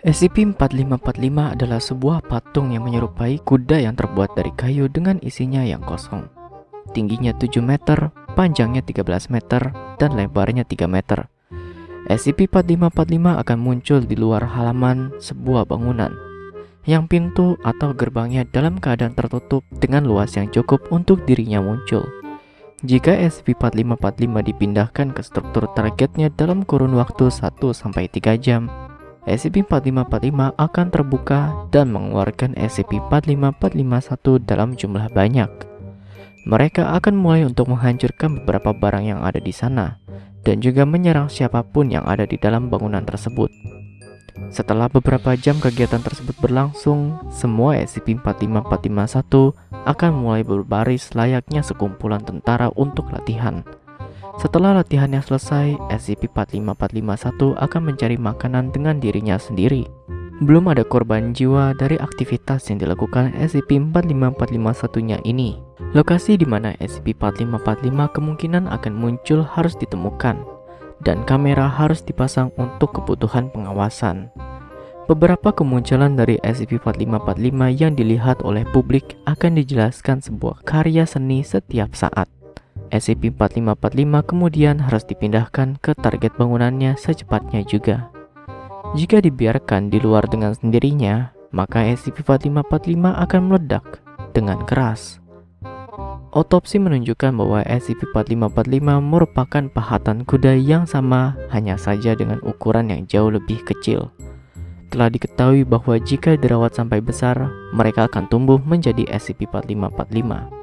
SCP-4545 adalah sebuah patung yang menyerupai kuda yang terbuat dari kayu dengan isinya yang kosong. Tingginya 7 meter, panjangnya 13 meter, dan lebarnya 3 meter. SCP-4545 akan muncul di luar halaman sebuah bangunan, yang pintu atau gerbangnya dalam keadaan tertutup dengan luas yang cukup untuk dirinya muncul. Jika SCP-4545 dipindahkan ke struktur targetnya dalam kurun waktu 1-3 jam, SCP-4545 akan terbuka dan mengeluarkan SCP-45451 dalam jumlah banyak. Mereka akan mulai untuk menghancurkan beberapa barang yang ada di sana, dan juga menyerang siapa pun yang ada di dalam bangunan tersebut. Setelah beberapa jam kegiatan tersebut berlangsung, semua SCP-45451 akan mulai berbaris layaknya sekumpulan tentara untuk latihan. Setelah latihannya selesai, SCP-45451 akan mencari makanan dengan dirinya sendiri. Belum ada korban jiwa dari aktivitas yang dilakukan SCP-45451-nya ini. Lokasi di mana SCP-4545 kemungkinan akan muncul harus ditemukan, dan kamera harus dipasang untuk kebutuhan pengawasan. Beberapa kemunculan dari SCP-4545 yang dilihat oleh publik akan dijelaskan sebuah karya seni setiap saat. SCP-4545 kemudian harus dipindahkan ke target bangunannya secepatnya juga. Jika dibiarkan di luar dengan sendirinya, maka SCP-4545 akan meledak dengan keras. Otopsi menunjukkan bahwa SCP-4545 merupakan pahatan kuda yang sama hanya saja dengan ukuran yang jauh lebih kecil. Telah diketahui bahwa jika dirawat sampai besar, mereka akan tumbuh menjadi SCP-4545.